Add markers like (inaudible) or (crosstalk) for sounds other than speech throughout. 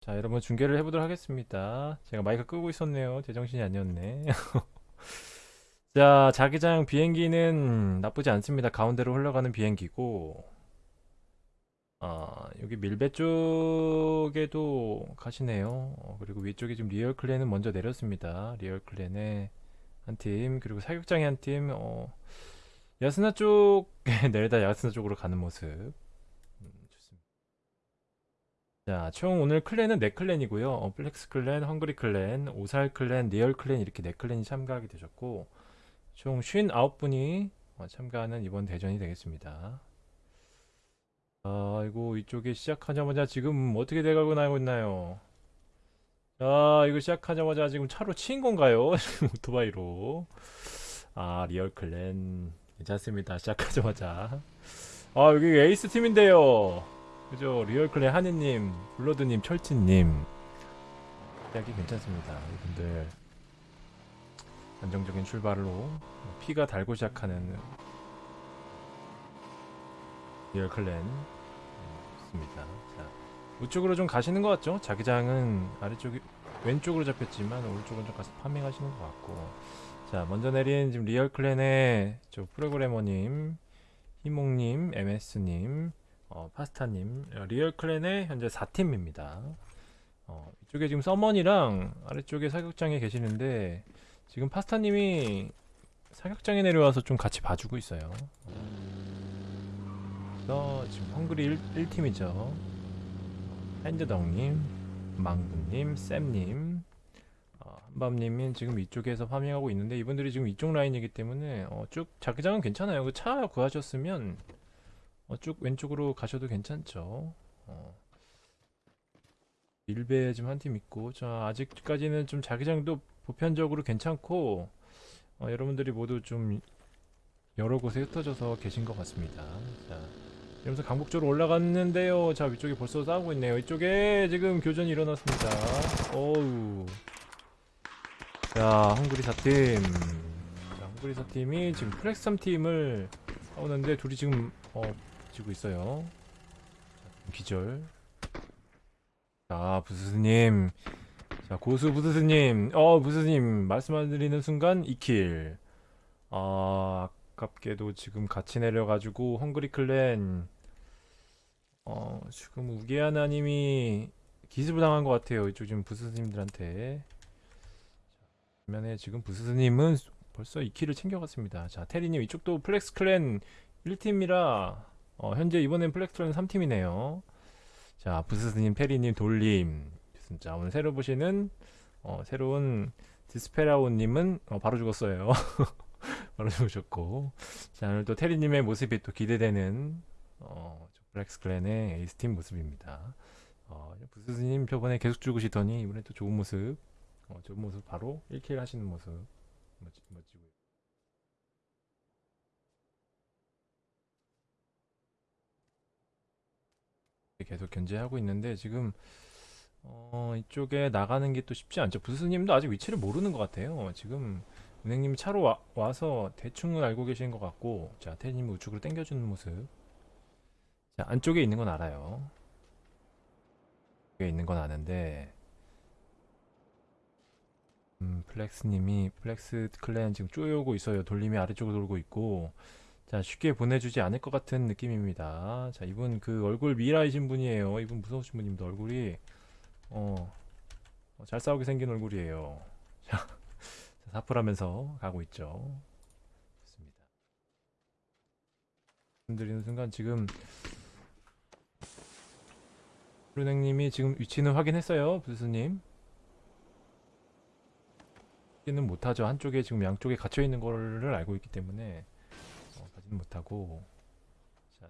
자, 여러분 중계를 해보도록 하겠습니다. 제가 마이크 끄고 있었네요. 제정신이 아니었네. (laughs) 자, 자기장 비행기는 나쁘지 않습니다. 가운데로 흘러가는 비행기고, 아, 여기 밀베 쪽에도 가시네요. 어, 그리고 위쪽에 지금 리얼 클랜은 먼저 내렸습니다. 리얼 클랜의 한 팀, 그리고 사격장의 한 팀, 어, 야스나 쪽에 (laughs) 내려다 야스나 쪽으로 가는 모습. 자, 총 오늘 클랜은 4클랜이고요. 어, 플렉스 클랜, 헝그리 클랜, 오살 클랜, 리얼 클랜 이렇게 4클랜이 참가하게 되셨고 총 59분이 어, 참가하는 이번 대전이 되겠습니다. 아이고 이쪽에 시작하자마자 지금 어떻게 돼가고 나고 있나요? 자, 이거 시작하자마자 지금 차로 치인 건가요? (laughs) 오토바이로. 아, 리얼 클랜 괜찮습니다. 시작하자마자. 아, 여기 에이스 팀인데요. 그죠? 리얼클랜 하니님, 블러드님, 철치님 시작이 괜찮습니다. 이분들 안정적인 출발로 피가 달고 시작하는 리얼클랜 음, 좋습니다. 자, 우측으로 좀 가시는 것 같죠? 자기장은 아래쪽이 왼쪽으로 잡혔지만 오른쪽은 좀 가서 파밍하시는 것 같고 자 먼저 내린 지금 리얼클랜의 저 프로그래머님 희몽님, MS님 어, 파스타님, 어, 리얼클랜의 현재 4팀입니다. 어, 이쪽에 지금 서먼이랑 아래쪽에 사격장에 계시는데 지금 파스타님이 사격장에 내려와서 좀 같이 봐주고 있어요. 그래서 지금 헝그리 1, 팀이죠 핸드덕님, 망구님, 쌤님, 어, 한밤님이 지금 이쪽에서 파밍하고 있는데 이분들이 지금 이쪽 라인이기 때문에 어, 쭉 자기장은 괜찮아요. 그 차 구하셨으면 어, 쭉 왼쪽으로 가셔도 괜찮죠. 어. 밀배 지금 한 팀 있고, 자 아직까지는 좀 자기장도 보편적으로 괜찮고, 어, 여러분들이 모두 좀 여러 곳에 흩어져서 계신 것 같습니다. 자, 이러면서 강북 쪽으로 올라갔는데요. 자 위쪽에 벌써 싸우고 있네요. 이쪽에 지금 교전이 일어났습니다. 어우. 자 헝그리 4팀. 자 헝그리 4팀이 지금 플렉스 3팀을 싸우는데 둘이 지금 어 지고 있어요. 자, 기절. 자, 부스스님. 자, 고수 부스스님. 어, 부스스님. 말씀드리는 순간 2킬. 아, 아깝게도 지금 같이 내려가지고, 헝그리 클랜. 어, 지금 우기하나님이 기습을 당한 것 같아요. 이쪽 지금 부스스님들한테. 반면에 지금 부스스님은 벌써 2킬을 챙겨갔습니다. 자, 테리님 이쪽도 플렉스 클랜 1팀이라 어, 현재 이번엔 플렉스 클랜 3팀이네요. 자, 부스스님, 페리님, 돌림. 진짜 오늘 새로 보시는 어, 새로운 디스페라오님은 어, 바로 죽었어요. (laughs) 바로 죽으셨고. 자, 오늘 또 테리님의 모습이 또 기대되는 어, 플렉스 클랜의 에이스팀 모습입니다. 어, 부스스님 저번에 계속 죽으시더니 이번에 또 좋은 모습, 어, 좋은 모습 바로 1킬 하시는 모습 멋지, 멋지 계속 견제하고 있는데 지금 어, 이쪽에 나가는 게 또 쉽지 않죠. 부스님도 아직 위치를 모르는 것 같아요. 지금 은행님이 차로 와, 와서 대충은 알고 계신 것 같고 자 태님이 우측으로 당겨주는 모습 자 안쪽에 있는 건 알아요. 여기 있는 건 아는데 음, 플렉스님이 플렉스 클랜 지금 쪼여오고 있어요. 돌림이 아래쪽으로 돌고 있고 자, 쉽게 보내주지 않을 것 같은 느낌입니다. 자, 이분 그 얼굴 미라이신 분이에요. 이분 무서우신 분입니다. 얼굴이 어, 어, 잘 싸우게 생긴 얼굴이에요. (laughs) 자, 자, 사풀하면서 가고 있죠. 좋습니다. 말씀드리는 순간 지금 르넥님이 지금 위치는 확인했어요, 부스님. 확인은 못하죠. 한쪽에 지금 양쪽에 갇혀 있는 거를 알고 있기 때문에. 어, 가지는 못하고. 자,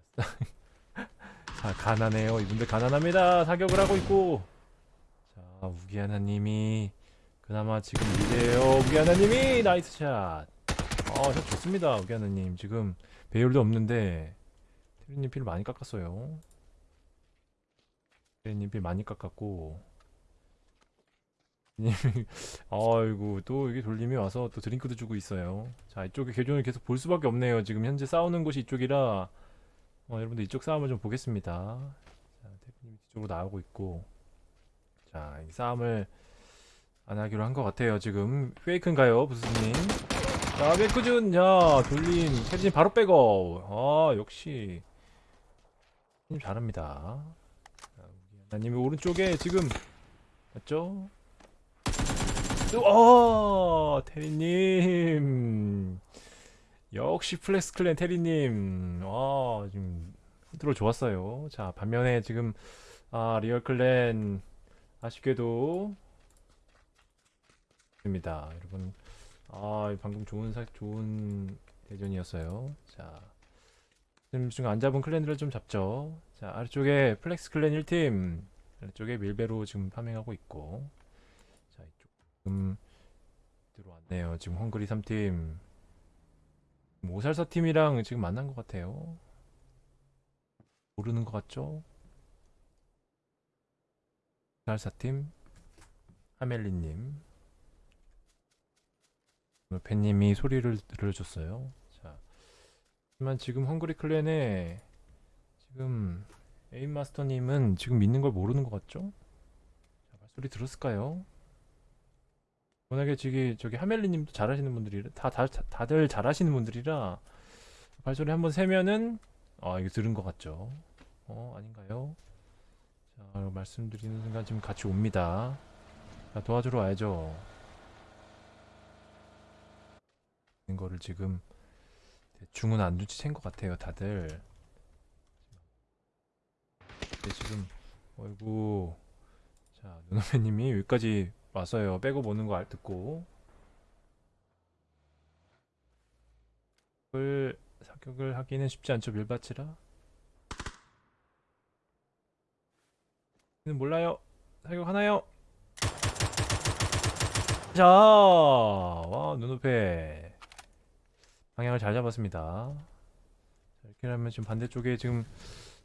자 가난해요. 이분들 가난합니다. 사격을 하고 있고. 자 우기 하나님이 그나마 지금 미래에요. 우기 하나님이 nice shot. 어, 샷 좋습니다. 우기 하나님. 지금 배율도 없는데 테리님 필 많이 깎았어요. 테리님 필 많이 깎았고 님이 (laughs) 아이고 또 여기 돌림이 와서 또 드링크도 주고 있어요 자 이쪽에 교전을 계속 볼 수밖에 없네요 지금 현재 싸우는 곳이 이쪽이라 어, 여러분들 이쪽 싸움을 좀 보겠습니다 자 대표님이 뒤쪽으로 나오고 있고 싸움을 안 하기로 한 것 같아요. 지금 페이크인가요, 부스님? 자, 백구준, 야, 돌린, 캐빈 바로 백업. 아, 역시 님 잘합니다. 자, 우리 하나님이 오른쪽에 지금 맞죠? 어, 테리님. 역시 플렉스 클랜 테리님. 아, 지금 컨트롤 좋았어요. 자, 반면에 지금 아, 리얼 클랜 아쉽게도 입니다. 여러분. 아, 방금 좋은 사, 좋은 대전이었어요. 자. 지금 지금 안 잡은 클랜들을 좀 잡죠. 자, 아래쪽에 플렉스 클랜 1팀. 아래쪽에 밀베로 지금 파밍하고 있고. 지금 들어왔네요. 지금 헝그리 3팀. 오살사 팀이랑 지금 만난 것 같아요. 모르는 것 같죠? 오살사 팀. 하멜리님. 팬님이 소리를 들려줬어요. 자, 하지만 지금 헝그리 클랜에 지금 에임 마스터님은 지금 믿는 걸 모르는 것 같죠? 자, 말소리 들었을까요? 워낙에 저기 저기 하멜리님도 잘하시는 분들이라 다, 다 다들 잘하시는 분들이라 발소리 한번 세면은 아 이거 들은 것 같죠? 어 아닌가요? 자 말씀드리는 순간 지금 같이 옵니다. 자, 도와주러 와야죠. 있는 거를 지금 대충은 안 눈치챈 것 같아요, 다들. 근데 지금 어이구 자 누나매님이 여기까지 왔어요. 빼고 보는 거알 듣고 을 사격을 하기는 쉽지 않죠, 밀밭이라. 는 몰라요. 사격 하나요? 자, 와 눈앞에 방향을 잘 잡았습니다. 자, 이렇게 하면 지금 반대쪽에 지금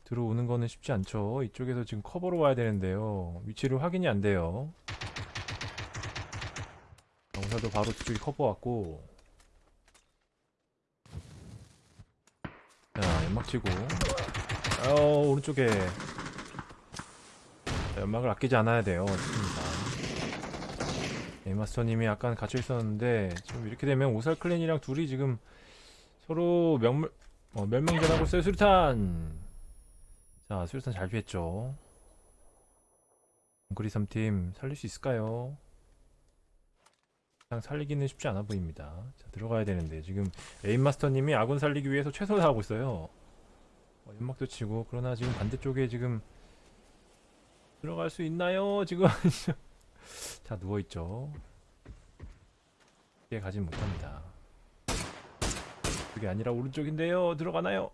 들어오는 거는 쉽지 않죠. 이쪽에서 지금 커버로 와야 되는데요. 위치를 확인이 안 돼요. 영사도 바로 뒤쪽에 커버 왔고. 자, 연막 치고. 어, 오른쪽에. 자, 연막을 아끼지 않아야 돼요. 좋습니다. 에마스터님이 약간 갇혀 있었는데 지금 이렇게 되면 오살 클랜이랑 둘이 지금 서로 명물 어, 멸망전하고 있어요 수류탄 자 수류탄 잘 피했죠 엉그리 3팀 살릴 수 있을까요? 그냥 살리기는 쉽지 않아 보입니다. 자 들어가야 되는데 지금 에임마스터님이 아군 살리기 위해서 최선을 다하고 있어요. 어, 연막도 치고 그러나 지금 반대쪽에 지금 들어갈 수 있나요? 지금 (laughs) 자 누워있죠. 뒤에 가진 못합니다. 그게 아니라 오른쪽인데요. 들어가나요?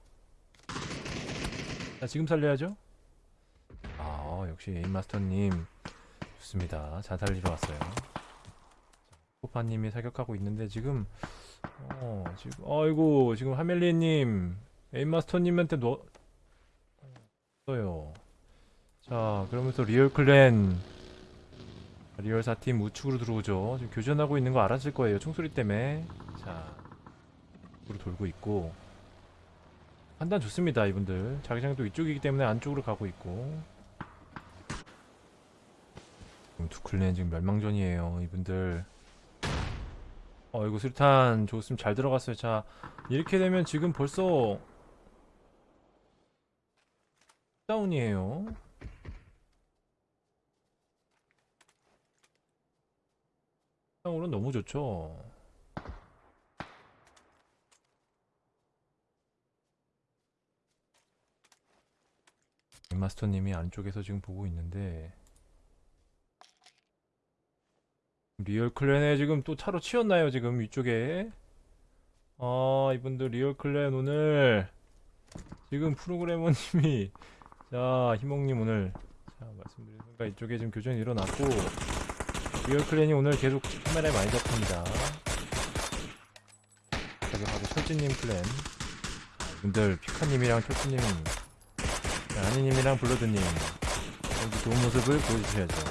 자 지금 살려야죠. 아 역시 에임마스터님. 좋습니다. 잘 살리러 왔어요 코파님이 사격하고 있는데 지금 어 지금 아이고 지금 하멜리님 에임마스터님한테 놓 어요 자 그러면서 리얼클랜 리얼 4팀 우측으로 들어오죠. 지금 교전하고 있는 거 알았을 거예요. 총소리 때문에. 자, 으로 돌고 있고. 판단 좋습니다, 이분들. 자기장도 이쪽이기 때문에 안쪽으로 가고 있고. 지금 두 clan 지금 멸망전이에요, 이분들. 어, 이거 수류탄 좋으면 잘 들어갔어요. 자, 이렇게 되면 지금 벌써 다운이에요. 상으로 너무 좋죠. 마스터님이 안쪽에서 지금 보고 있는데 리얼 clan에 지금 또 차로 치였나요 지금 위쪽에 아 이분들 리얼 clan 오늘 지금 프로그래머님이 자 희몽님 오늘 자 말씀드린 순간 이쪽에 지금 교전이 일어났고 리얼 clan이 오늘 계속 카메라에 많이 잡힙니다. 바로 철진님 clan. 분들 피카님이랑 철진님, 아니님이랑 블러드님 좋은 모습을 보여주셔야죠.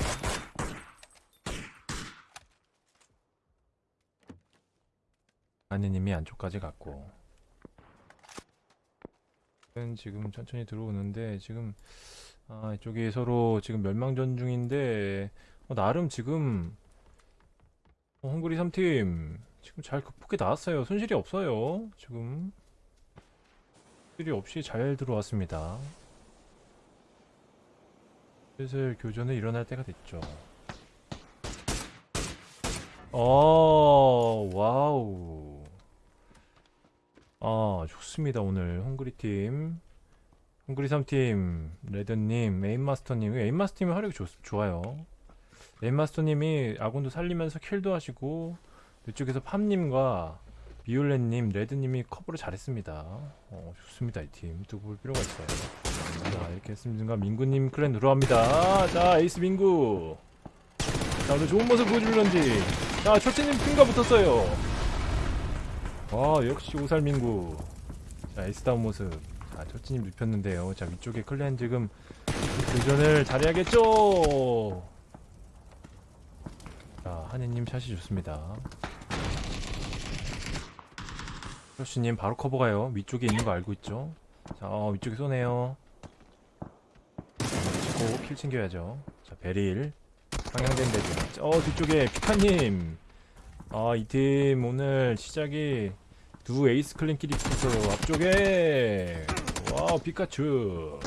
아니님이 안쪽까지 갔고. 지금 천천히 들어오는데 지금 아 이쪽이 서로 지금 멸망전 중인데 어, 나름 지금 어, 헝그리 3팀 지금 잘 극복해 나왔어요. 손실이 없어요. 지금 손실이 없이 잘 들어왔습니다. 슬슬 교전이 일어날 때가 됐죠. 어, 와우. 아, 좋습니다. 오늘 헝그리 팀. 헝그리 3팀, 레드님, 에임마스터님. 에임마스터님이 화력이 좋, 좋아요. 에임마스터님이 아군도 살리면서 kill도 하시고, 이쪽에서 팜님과 비올렛님, 레드님이 커버를 잘했습니다. 어, 좋습니다. 이 팀. 두고 볼 필요가 있어요. 자, 이렇게 했습니다. 민구님 clan 들어갑니다. 자, 에이스 민구. 자, 오늘 좋은 모습 보여줄런지. 자, 초치님 팀과 붙었어요. 와, 역시 오살민구. 자, 에이스다운 모습. 자, 초치님 눕혔는데요. 자, 위쪽에 clan 지금 교전을 잘해야겠죠? 자, 한혜님 샷이 좋습니다. 초치님 바로 커버 가요. 위쪽에 있는 거 알고 있죠? 자, 어, 위쪽에 쏘네요. 치고 kill 챙겨야죠. 자, 베릴. 방향된 데죠. 어, 뒤쪽에 피카님. 아, 이 팀 오늘 시작이 두 에이스 clan끼리 붙어서 앞쪽에. 와, 피카츄.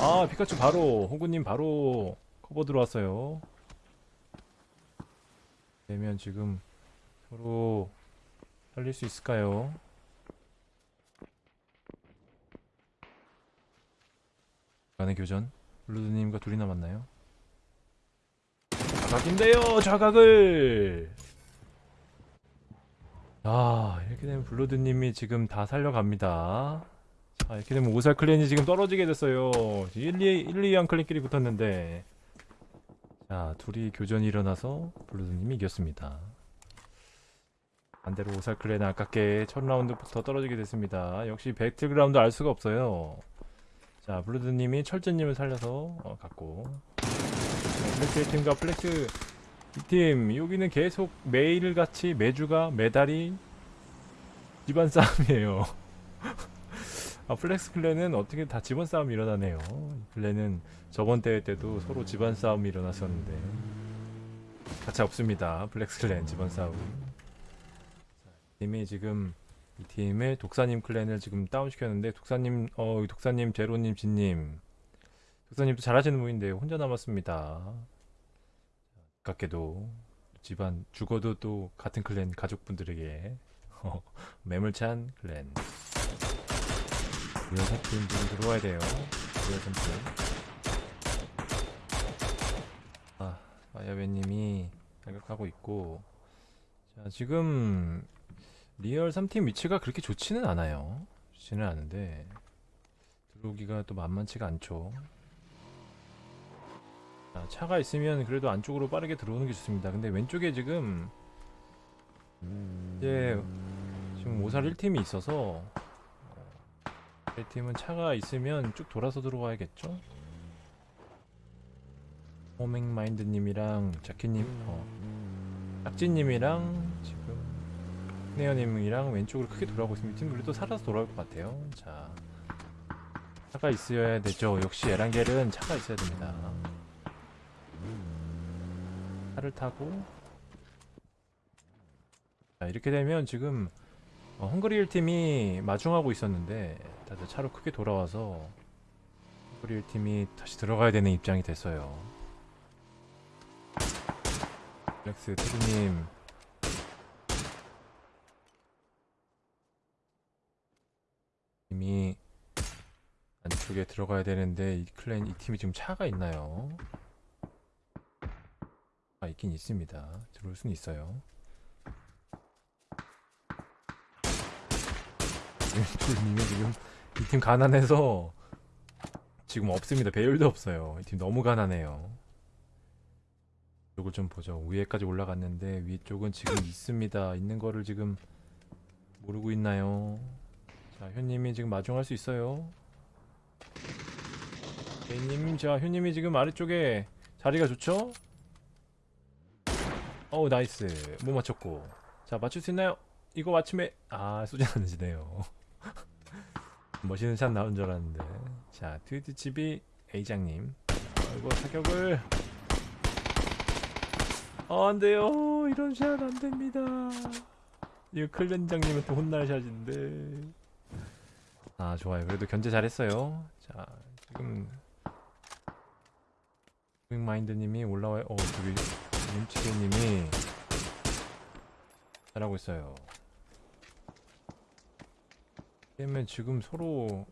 아, 피카츄 바로, 호구님 바로 커버 들어왔어요. 되면 지금 서로 살릴 수 있을까요? 간의 교전. 블루드님과 둘이 남았나요? 자각인데요 자각을 아 이렇게 되면 블루드님이 지금 다 살려갑니다. 자 이렇게 되면 오살 clan이 지금 떨어지게 됐어요. 1, 2, 1, 2, 한 clan끼리 붙었는데. 자 둘이 교전이 일어나서 블루드님이 이겼습니다. 반대로 오살 clan은 아깝게 첫 라운드부터 떨어지게 됐습니다. 역시 배틀그라운드 알 수가 없어요. 자 블루드님이 철진님을 살려서 어, 갔고. 플렉스 1팀과 플렉스 2팀 여기는 계속 매일같이 매주가 매달이 집안 싸움이에요. (laughs) 아 플렉스 clan은 어떻게 다 집안 싸움이 일어나네요. 이 clan은 저번 대회 때도 서로 집안 싸움이 일어났었는데. 가차 없습니다. 플렉스 clan 집안 싸움. 자, 팀이 지금 이 팀의 독사님 클랜을 지금 다운시켰는데 독사님 어 독사님 제로님 진님. 독사님도 잘하시는 분인데 혼자 남았습니다. 아깝게도 집안 죽어도 또 같은 클랜 가족분들에게 어, 매물찬 클랜 리얼 팀 지금 들어와야 돼요. 리얼 팀. 아 마야베님이 발격하고 있고 자 지금 리얼 3팀 위치가 그렇게 좋지는 않아요. 좋지는 않은데 들어오기가 또 만만치가 않죠. 자, 차가 있으면 그래도 안쪽으로 빠르게 들어오는 게 좋습니다. 근데 왼쪽에 지금 이제 지금 오살 1팀이 있어서 어, 1팀은 차가 있으면 쭉 돌아서 들어와야겠죠? 호밍마인드님이랑 자키님, 어, 짝지님이랑 지금 네어님이랑 왼쪽으로 크게 돌아오고 있습니다. 팀 그래도 살아서 돌아올 것 같아요. 자, 차가 있어야 되죠. 역시 에란겔은 차가 있어야 됩니다. 차를 타고. 자 이렇게 되면 지금 어, 헝그리 1팀이 마중하고 있었는데 다들 차로 크게 돌아와서 헝그리 1팀이 다시 들어가야 되는 입장이 됐어요. 렉스 테드님. 이미 안쪽에 들어가야 되는데 이 클랜 이 팀이 지금 차가 있나요? 아, 있긴 있습니다. 들어올 수는 있어요. 님이 지금 이 팀 가난해서 지금 없습니다. 배율도 없어요. 이 팀 너무 가난해요. 이쪽을 좀 보죠. 위에까지 올라갔는데 위쪽은 지금 있습니다. 있는 거를 지금 모르고 있나요? 자, 효님이 지금 마중할 수 있어요. 개님, 자, 효님이 지금 아래쪽에 자리가 좋죠? 어우 nice 못 맞췄고 자 맞출 수 있나요? 이거 맞춤에 아 쏘지 않으시네요 (laughs) 멋있는 샷 나온 줄 알았는데 자 트위트 집이 A장님 아, 이거 사격을 아, 안 돼요. 이런 샷 안 됩니다. 이거 클렌장님한테 혼날 샷인데. 아, 좋아요. 그래도 견제 잘했어요. 자, 지금 윙마인드님이 올라와요. 어, 저기 임치게님이 잘하고 있어요. 그러면 지금 서로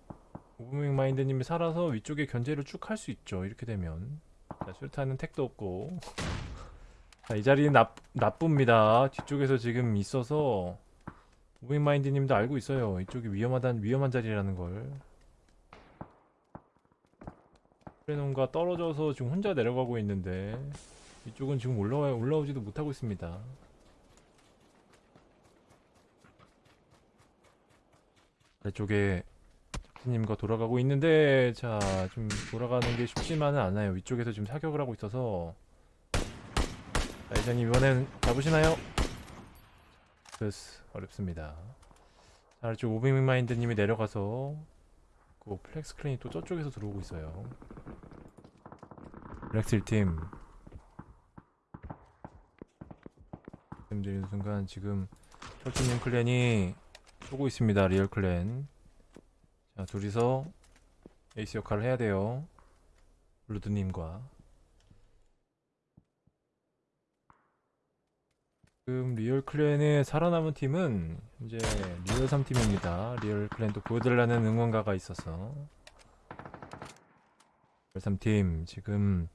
오브윙마인드님이 살아서 위쪽에 견제를 쭉 할 수 있죠. 이렇게 되면 자, 술타는 택도 없고 (laughs) 자, 이 자리는 나, 나쁩니다. 뒤쪽에서 지금 있어서 오브윙마인드님도 알고 있어요. 이쪽이 위험하단 위험한 자리라는 걸. 프레논과 떨어져서 지금 혼자 내려가고 있는데 이쪽은 지금 올라와 올라오지도 못하고 있습니다. 아래쪽에 작진님과 돌아가고 있는데 자 좀 돌아가는 게 쉽지만은 않아요. 위쪽에서 지금 사격을 하고 있어서 자 이장님 이번엔 잡으시나요? 그래서 어렵습니다. 자 아래쪽 오빙마인드님이 내려가서 그 플렉스 clan이 또 저쪽에서 들어오고 있어요. 플렉스 1팀 말씀드리는 순간 지금 철진님 clan이 쏘고 있습니다. 리얼 clan. 자, 둘이서 에이스 역할을 해야 돼요. 블루드님과. 지금 리얼 clan의 살아남은 팀은 이제 리얼 3팀입니다. 리얼 clan도 보여달라는 응원가가 있어서. 리얼 3팀 지금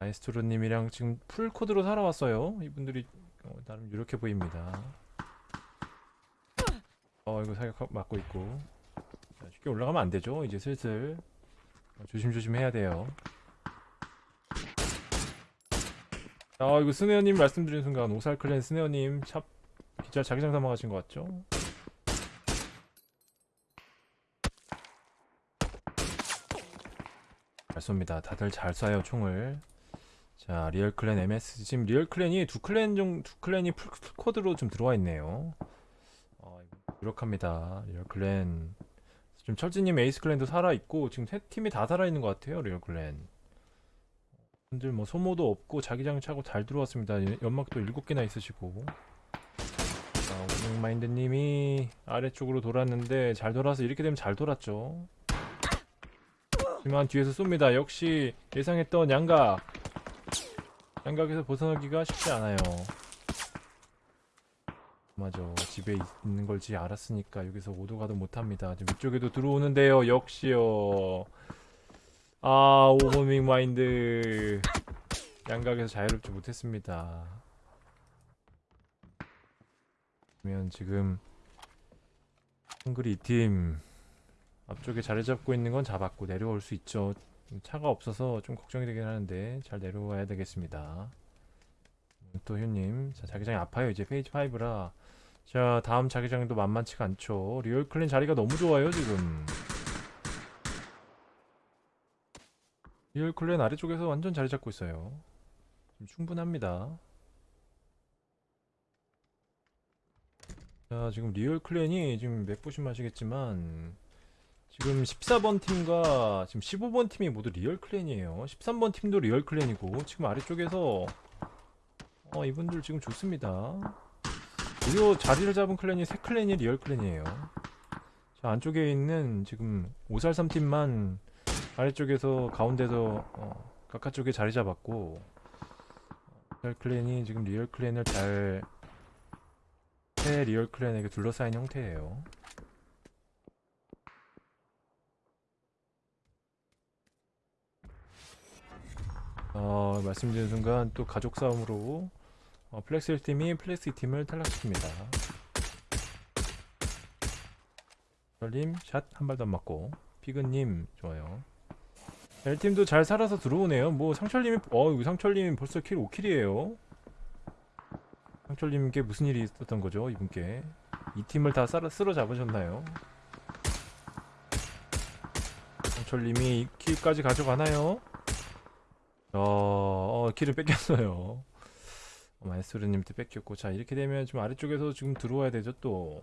마이스트로님이랑 지금 full squad로 살아왔어요. 이분들이 어, 나름 유력해 보입니다. 어 이거 사격 맞고 있고 자, 쉽게 올라가면 안 되죠. 이제 슬슬 어, 조심조심 해야 돼요. 아 이거 스네어님 말씀드린 순간 오살클랜 스네어님 샵 기자 자기장 삼아 가신 것 같죠? 잘 쏩니다. 다들 잘 쏴요 총을. 자 리얼클랜 MS 지금 리얼클랜이 두 클랜 중두 클랜이 풀코드로 좀 들어와 있네요. 어, 유력합니다. 리얼클랜. 지금 철진님 에이스클랜도 살아있고 지금 세 팀이 다 살아있는 것 같아요 리얼클랜. 분들 뭐 소모도 없고 자기장 차고 잘 들어왔습니다. 예, 연막도 7개나 있으시고. 자 오백마인드님이 아래쪽으로 돌았는데 잘 돌아서 이렇게 되면 잘 돌았죠. 하지만 뒤에서 쏩니다. 역시 예상했던 양각 양각에서 벗어나기가 쉽지 않아요. 맞아. 집에 있는 걸지 알았으니까 여기서 오도 가도 못합니다. 지금 위쪽에도 들어오는데요. 역시요. 아, 오버밍 마인드. 양각에서 자유롭지 못했습니다. 그러면 지금 헝그리 2팀 앞쪽에 자리 잡고 있는 건 잡았고 내려올 수 있죠. 차가 없어서 좀 걱정이 되긴 하는데 잘 내려와야 되겠습니다. 또 휴님, 자 자기장이 아파요. 이제 페이즈 5라. 자 다음 자기장도 만만치가 않죠. 리얼 클랜 자리가 너무 좋아요 지금. 리얼 클랜 아래쪽에서 완전 자리 잡고 있어요. 충분합니다. 자 지금 리얼 클랜이 지금 맵 보시면 아시겠지만 지금 14번 팀과 지금 15번 팀이 모두 리얼 클랜이에요. 13번 팀도 리얼 클랜이고 지금 아래쪽에서 어 이분들 지금 좋습니다. 무려 자리를 잡은 클랜이 세 클랜이 리얼 클랜이에요. 자 안쪽에 있는 지금 5살 3팀만 아래쪽에서 가운데서 어, 각하 쪽에 자리 잡았고 리얼 클랜이 지금 리얼 클랜을 잘새 리얼 클랜에게 둘러싸인 형태예요. 어, 말씀드린 순간 또 가족 싸움으로 어, 플렉스 1팀이 플렉스 2팀을 탈락시킵니다. 별님 샷 한 발도 안 맞고 피그님 좋아요. 1팀도 잘 살아서 들어오네요. 뭐 상철님이 어 상철님 벌써 킬 5킬이에요. 상철님께 무슨 일이 있었던 거죠 이분께 이 팀을 다 쓸어, 쓸어 잡으셨나요? 상철님이 이 킬까지 가져가나요? 어, 어 킬을 뺏겼어요. 어, 마이스르님한테 뺏겼고 자 이렇게 되면 좀 아래쪽에서 지금 들어와야 되죠 또.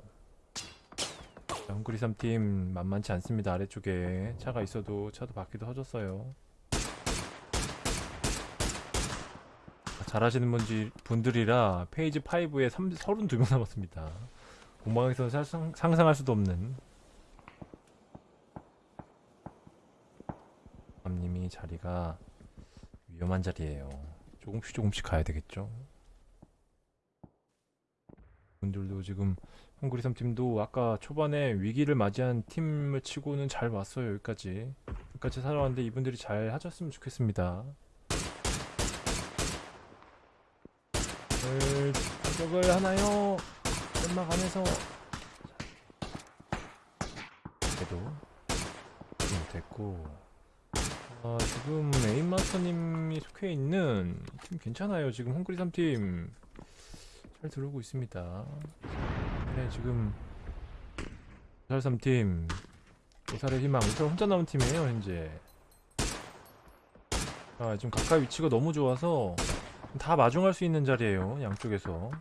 자, 헝그리 3팀 만만치 않습니다 아래쪽에 차가 있어도 차도 바퀴도 터졌어요. 잘하시는 분지, 분들이라 페이지 5에 32명 남았습니다. 공방에서 상상, 상상할 수도 없는 남님이 자리가 위험한 자리예요. 조금씩 조금씩 가야 되겠죠. 분들도 지금 헝그리 3팀도 아까 초반에 위기를 맞이한 팀을 치고는 잘 왔어요 여기까지 여기까지 살아왔는데 이분들이 잘 하셨으면 좋겠습니다 을 공격을 하나요? 연막 안에서 그래도 못했고 아, 지금 에임마스터님이 속해 있는 팀 괜찮아요. 지금 헝그리 3팀 잘 들어오고 있습니다. 네, 지금 오살 3팀. 오살의 희망. 오살 혼자 남은 팀이에요 현재. 아 지금 가까이 위치가 너무 좋아서 다 마중할 수 있는 자리예요 양쪽에서.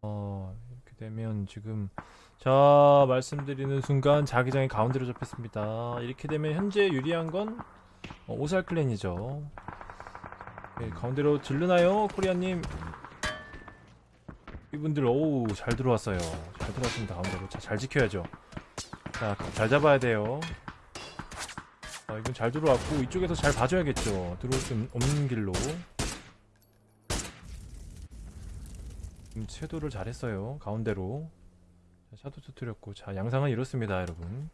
어 이렇게 되면 지금 자 말씀드리는 순간 자기장이 가운데로 잡혔습니다. 이렇게 되면 현재 유리한 건 어, 오살 클랜이죠. 네, 가운데로 질르나요 코리아님? 이분들 오우 잘 들어왔어요. 잘 들어왔습니다 가운데로. 자, 잘 지켜야죠. 자잘 잡아야 돼요. 아 이건 잘 들어왔고 이쪽에서 잘 봐줘야겠죠. 들어올 수 없는 길로. 음, 섀도를 잘했어요 가운데로. 자, 샤도 터뜨렸고. 자 양상은 이렇습니다 여러분.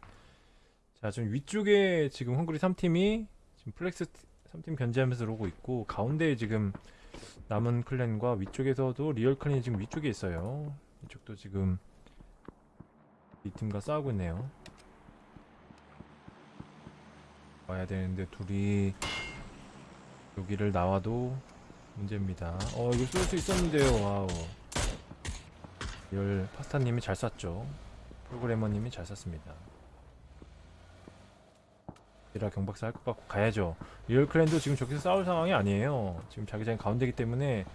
자 지금 위쪽에 지금 헝그리 3팀이 지금 플렉스 3팀 견제하면서 오고 있고 가운데에 지금 남은 클랜과 위쪽에서도 리얼 클랜이 지금 위쪽에 있어요. 이쪽도 지금 이 팀과 싸우고 있네요. 와야 되는데 둘이 여기를 나와도 문제입니다. 어 이거 쏠 수 있었는데요. 와우 리얼 파스타님이 잘 쐈죠. 프로그래머님이 잘 쐈습니다. 이라 경박사 할 것 같고 가야죠. 리얼 클랜도 지금 저기서 싸울 상황이 아니에요. 지금 자기장 가운데기 때문에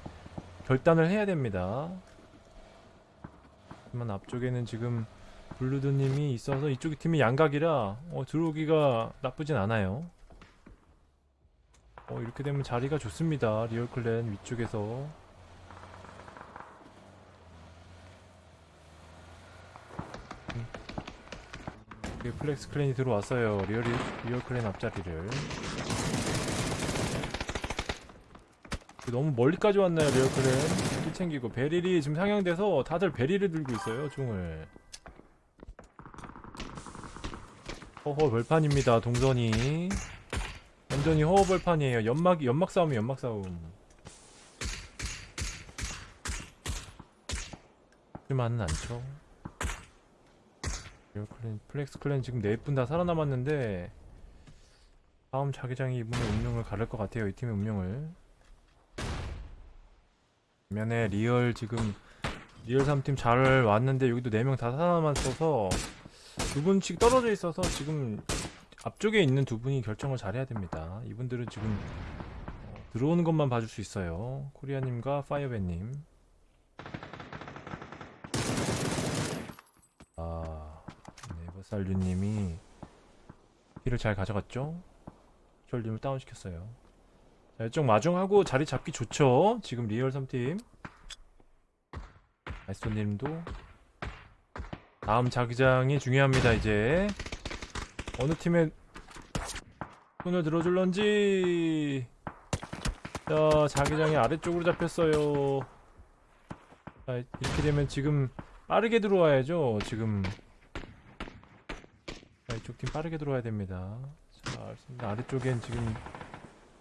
결단을 해야 됩니다. 하지만 앞쪽에는 지금 블루드님이 있어서 이쪽 팀이 양각이라 어, 들어오기가 나쁘진 않아요. 어, 이렇게 되면 자리가 좋습니다. 리얼 클랜 위쪽에서 이게 플렉스 클랜이 들어왔어요. 리얼이, 리얼 클랜 앞자리를. 너무 멀리까지 왔나요, 리얼 클랜? 길 챙기고. 베릴이 지금 상향돼서 다들 베릴을 들고 있어요, 총을. 허허 벌판입니다, 동선이. 완전히 허허 벌판이에요. 연막, 연막 싸움이 연막 싸움. 그만은 않죠. 리얼 클랜, 플렉스 클랜 지금 네분다 살아남았는데 다음 자기장이 이분의 운명을 가를 것 같아요 이 팀의 운명을. 반면에 리얼 지금 리얼 3팀 잘 왔는데 여기도 4명 다 살아남았어서 두 분씩 떨어져 있어서 지금 앞쪽에 있는 두 분이 결정을 잘해야 됩니다. 이분들은 지금 어, 들어오는 것만 봐줄 수 있어요. 코리아님과 파이어밴님 아 네버살류님이 킬을 잘 가져갔죠? 셜님을 다운시켰어요. 자 이쪽 마중하고 자리 잡기 좋죠? 지금 리얼 3팀. 아이스톤님도 다음 자기장이 중요합니다 이제. 어느 팀에 손을 들어줄런지. 자 자기장이 아래쪽으로 잡혔어요. 자 이렇게 되면 지금 빠르게 들어와야죠 지금. 자, 이쪽 팀 빠르게 들어와야 됩니다. 자 알겠습니다. 아래쪽엔 지금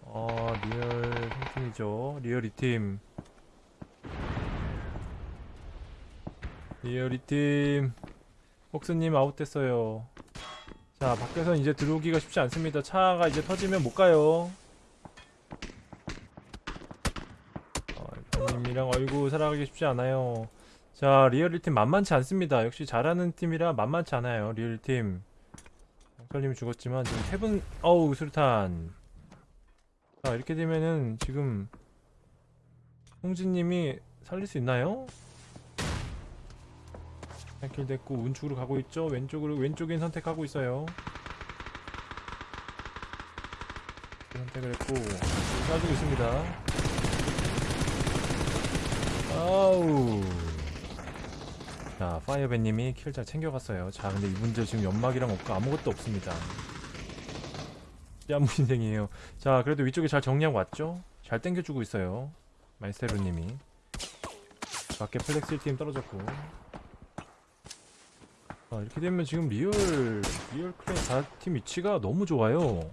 어 리얼 3팀이죠. 리얼 2팀. 리얼 2팀. 폭스님 아웃됐어요. 자 밖에서 이제 들어오기가 쉽지 않습니다. 차가 이제 터지면 못 가요. 어, 님이랑 얼굴 살아가기 쉽지 않아요. 자 리얼 1팀 만만치 않습니다. 역시 잘하는 팀이라 만만치 않아요. 리얼 1팀 영철님이 죽었지만 지금 세분 어우 수류탄. 자 이렇게 되면은 지금 홍진님이 살릴 수 있나요? 한킬 됐고 우측으로 가고 있죠? 왼쪽으로 왼쪽인 선택하고 있어요. 선택을 했고 쏴주고 있습니다. 아우 자 파이어밴님이 킬 잘 챙겨갔어요. 자 근데 이분들 지금 연막이랑 없고 아무것도 없습니다. 뺨무신생이에요. 자 그래도 위쪽에 잘 정리하고 왔죠? 잘 땡겨주고 있어요. 마이스테로님이. 밖에 플렉스 팀 떨어졌고. 아, 이렇게 되면 지금 리얼 리얼 클랜 4팀 위치가 너무 좋아요.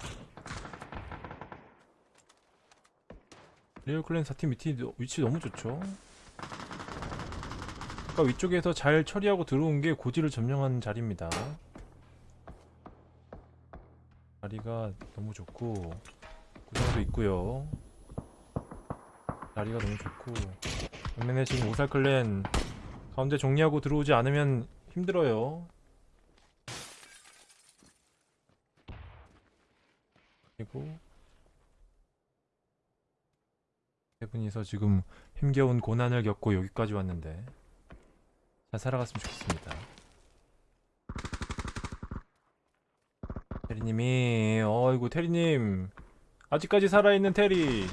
리얼 클랜 4팀 위치, 위치 너무 좋죠. 아까 위쪽에서 잘 처리하고 들어온 게 고지를 점령한 자리입니다. 자리가 너무 좋고 구성도 있고요. 자리가 너무 좋고 반면에 지금 오살 클랜 가운데 정리하고 들어오지 않으면 힘들어요. 그리고 세 분이서 지금 힘겨운 고난을 겪고 여기까지 왔는데 잘 살아갔으면 좋겠습니다. 테리님이 어이구 테리님 아직까지 살아있는 테리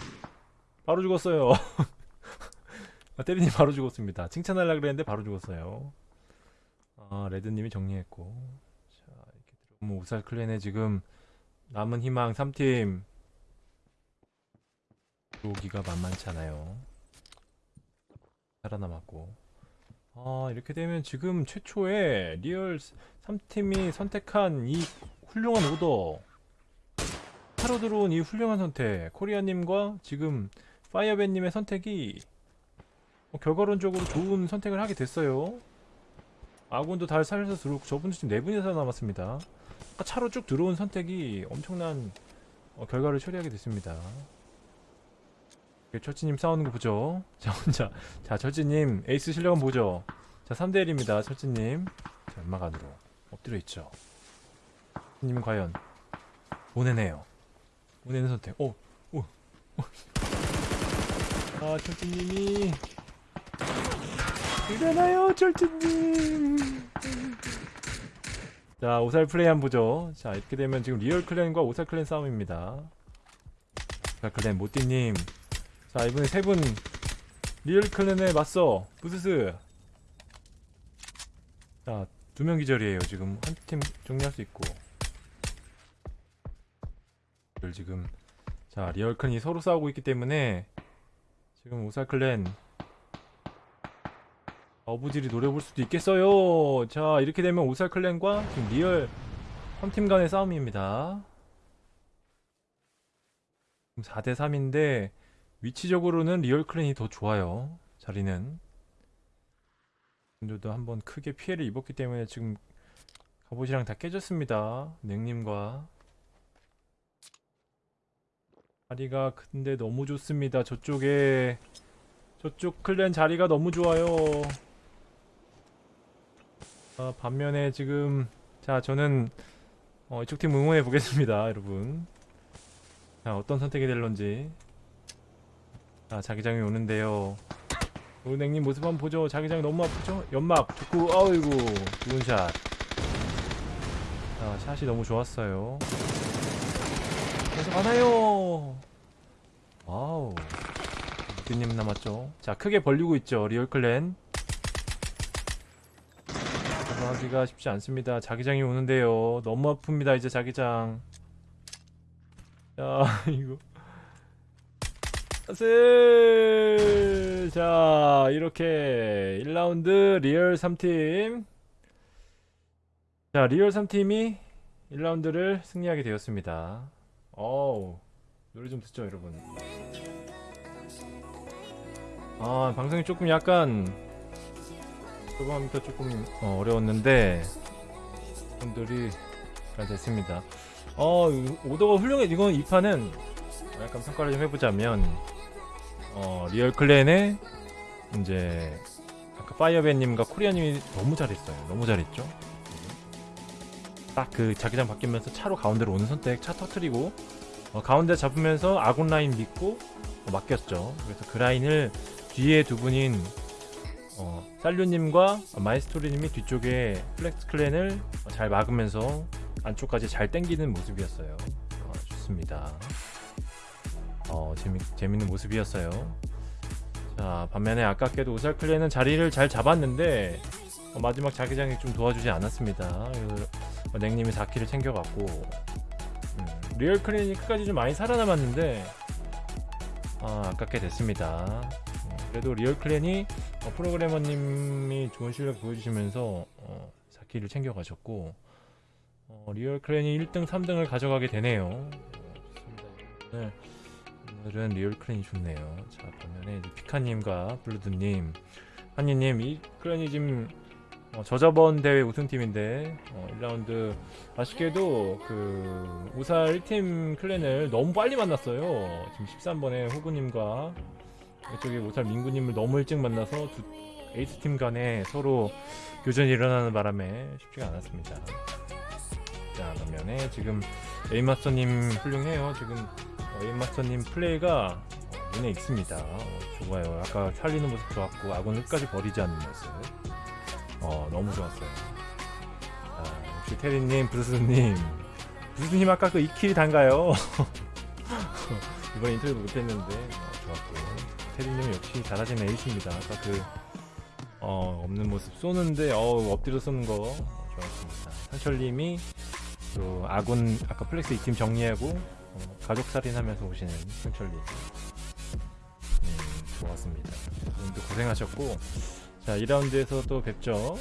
바로 죽었어요. (laughs) 아, 테리님 바로 죽었습니다. 칭찬하려 그랬는데 바로 죽었어요. 아 레드님이 정리했고 자 이렇게 들어오면 오살 클랜에 지금 남은 희망 3팀 들어오기가 만만치 않아요 살아남았고 아 이렇게 되면 지금 최초에 리얼 3팀이 선택한 이 훌륭한 오더 차로 들어온 이 훌륭한 선택 코리아님과 지금 파이어밴님의 선택이 뭐 결과론적으로 좋은 선택을 하게 됐어요 아군도 다 살려서 들어오고 저분도 지금 네 분이 살아남았습니다. 아까 차로 쭉 들어온 선택이 엄청난 어, 결과를 초래하게 됐습니다. 철지님 싸우는 거 보죠. 자 혼자 자 철지님 에이스 실력은 보죠. 자 3대1입니다 철지님. 자 연막 안으로 엎드려 있죠. 님은 과연 보내네요. 보내는 선택. 오, 오, 오. 아 철지님이 일어나요 철진님 자 오살 플레이 한번 보죠 자 이렇게 되면 지금 리얼 클랜과 오살 클랜 싸움입니다 오살 클랜 모띠님 자 이번에 세 분. 리얼 클랜에 맞서 부스스. 자 두 명 기절이에요 지금. 한 팀 정리할 수 있고. 지금. 자 리얼 클랜이 서로 싸우고 있기 때문에 지금 오살 클랜. 어부지리 노려볼 수도 있겠어요. 자 이렇게 되면 오살 클랜과 지금 리얼 3팀 간의 싸움입니다. 4대3인데 위치적으로는 리얼 클랜이 더 좋아요. 자리는. 분들도 한번 크게 피해를 입었기 때문에 지금 갑옷이랑 다 깨졌습니다. 냉님과. 자리가 근데 너무 좋습니다. 저쪽에 저쪽 클랜 자리가 너무 좋아요. 아, 반면에 지금 자 저는 어, 이쪽 팀 응원해 보겠습니다 여러분. 자 어떤 선택이 될런지 자 자기장이 오는데요 은행님 모습 한번 보죠 자기장이 너무 아프죠 연막 좋고 아이고 좋은 샷 자, 샷이 너무 좋았어요 계속 가나요 와우 님 남았죠 자 크게 벌리고 있죠 리얼클랜 하기가 쉽지 않습니다. 자기장이 오는데요. 너무 아픕니다. 이제 자기장. 자, (laughs) 이거. 슬. 자, 이렇게 1라운드 리얼 3팀. 자, 리얼 3팀이 1라운드를 승리하게 되었습니다. 어우. 노래 좀 듣죠, 여러분. 아, 방송이 조금 약간 초반부터 조금 어, 어려웠는데 분들이 잘 됐습니다. 어 오더가 훌륭해. 이건 이 판은 약간 평가를 좀 해보자면 어 리얼 클랜의 이제 아까 파이어밴님과 코리아님이 너무 잘했어요. 너무 잘했죠. 딱 그 자기장 바뀌면서 차로 가운데로 오는 선택, 차 터트리고 어, 가운데 잡으면서 아군 라인 믿고 어, 맡겼죠. 그래서 그 라인을 뒤에 두 분인 어, 살류님과 마이스토리님이 뒤쪽에 플렉스 클랜을 잘 막으면서 안쪽까지 잘 땡기는 모습이었어요. 어, 좋습니다. 어, 재미, 재밌는 모습이었어요. 자, 반면에 아깝게도 오살 클랜은 자리를 잘 잡았는데 어, 마지막 자기장이 좀 도와주지 않았습니다. 어, 냉님이 4킬을 챙겨갔고 음, 리얼 클랜이 끝까지 좀 많이 살아남았는데 아, 아깝게 됐습니다. 음, 그래도 리얼 클랜이 어, 프로그래머님이 좋은 실력 보여주시면서 어, 4킬을 챙겨가셨고 어, 리얼 클랜이 1등, 3등을 가져가게 되네요. 어, 좋습니다. 오늘, 오늘은 리얼 클랜이 좋네요. 자, 반면에 피카님과 블루드님, 한이님, 이 클랜이 지금 어, 저저번 대회 우승팀인데 어, 1라운드 아쉽게도 그 오살 1팀 클랜을 너무 빨리 만났어요. 지금 13번에 호구님과 이쪽에 오살 민구님을 너무 일찍 만나서 두 에이스 팀 간에 서로 교전이 일어나는 바람에 쉽지가 않았습니다. 자 반면에 지금 에이마스터님 훌륭해요. 지금 어, 에이마스터님 플레이가 어, 눈에 익습니다. 어, 좋아요. 아까 살리는 모습 좋았고 아군 끝까지 버리지 않는 모습. 어 너무 좋았어요. 자, 역시 테리님, 브루스님, 브루스님 아까 그 2킬 단가요? (laughs) 이번 인터뷰 못했는데 어, 좋았고 테리님 역시 잘하시는 에이스입니다. 아까 그 어, 없는 모습 쏘는데 어, 엎드려 쏘는 거 어, 좋았습니다. 상철님이 또 아군 아까 플렉스 2팀 정리하고 어, 가족 살인하면서 오시는 상철님 음, 좋았습니다. 오늘도 고생하셨고 자 2라운드에서 또 뵙죠.